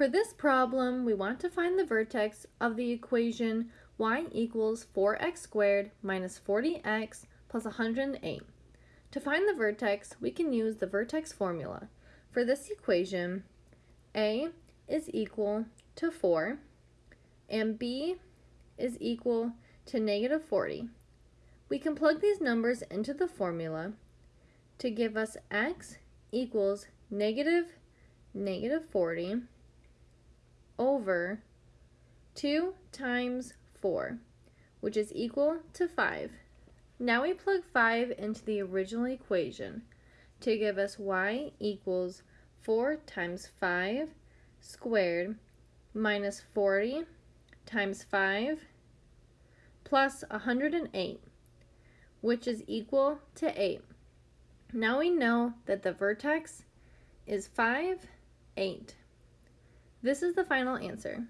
For this problem, we want to find the vertex of the equation y equals 4x squared minus 40x plus 108. To find the vertex, we can use the vertex formula. For this equation, a is equal to 4 and b is equal to negative 40. We can plug these numbers into the formula to give us x equals negative negative 40 over 2 times 4, which is equal to 5. Now we plug 5 into the original equation to give us y equals 4 times 5 squared minus 40 times 5 plus 108, which is equal to 8. Now we know that the vertex is 5, 8. This is the final answer.